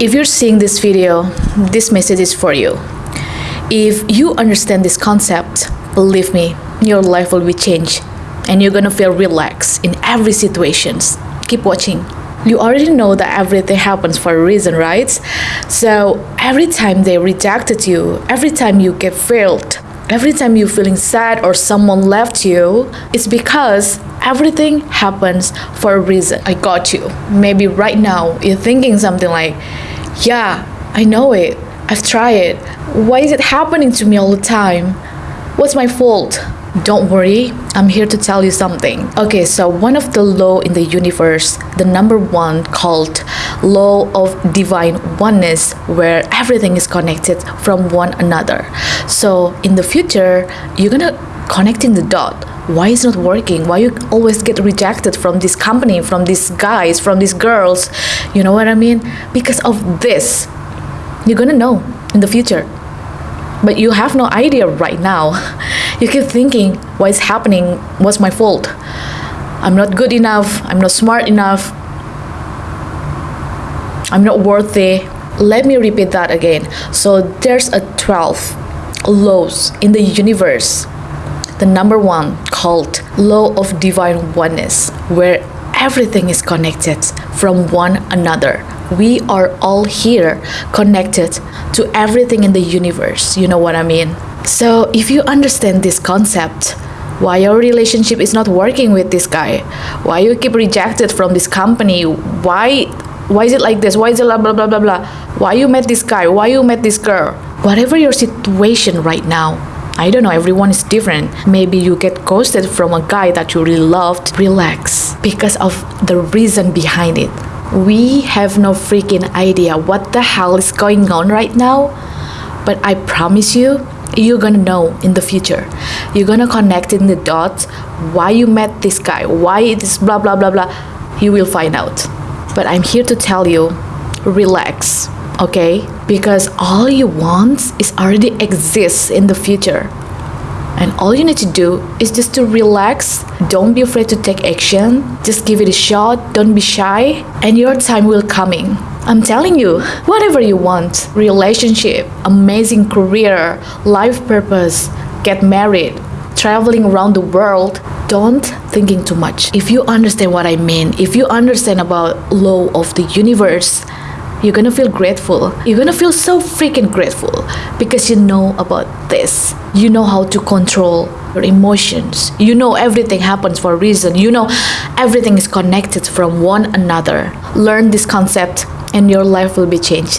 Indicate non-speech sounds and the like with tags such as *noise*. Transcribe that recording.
If you're seeing this video, this message is for you. If you understand this concept, believe me, your life will be changed and you're gonna feel relaxed in every situations. Keep watching. You already know that everything happens for a reason, right? So every time they rejected you, every time you get failed, every time you're feeling sad or someone left you, it's because everything happens for a reason. I got you. Maybe right now you're thinking something like, yeah, I know it. I've tried it. Why is it happening to me all the time? What's my fault? Don't worry, I'm here to tell you something. Okay, so one of the law in the universe, the number one called law of divine oneness, where everything is connected from one another. So in the future, you're gonna connect in the dot. Why is not working? Why you always get rejected from this company, from these guys, from these girls? You know what I mean? Because of this, you're gonna know in the future but you have no idea right now. *laughs* You keep thinking, what is happening? What's my fault? I'm not good enough. I'm not smart enough. I'm not worthy. Let me repeat that again. So there's a 12 laws in the universe. The number one called law of divine oneness, where everything is connected from one another. We are all here connected to everything in the universe. You know what I mean? So, if you understand this concept, why your relationship is not working with this guy, why you keep rejected from this company, why why is it like this? Why is it blah blah blah blah blah? Why you met this guy? Why you met this girl? Whatever your situation right now, I don't know, everyone is different. Maybe you get ghosted from a guy that you really loved. Relax because of the reason behind it. We have no freaking idea what the hell is going on right now, but I promise you, you're gonna know in the future. You're gonna connect in the dots why you met this guy, why it is blah blah blah blah. You will find out. But I'm here to tell you, relax, okay? Because all you want is already exists in the future. And all you need to do is just to relax. Don't be afraid to take action. Just give it a shot. Don't be shy. And your time will coming. I'm telling you, whatever you want, relationship, amazing career, life purpose, get married, traveling around the world, don't thinking too much. If you understand what I mean, if you understand about law of the universe, you're gonna feel grateful. You're gonna feel so freaking grateful because you know about this. You know how to control your emotions. You know everything happens for a reason. You know everything is connected from one another. Learn this concept and your life will be changed.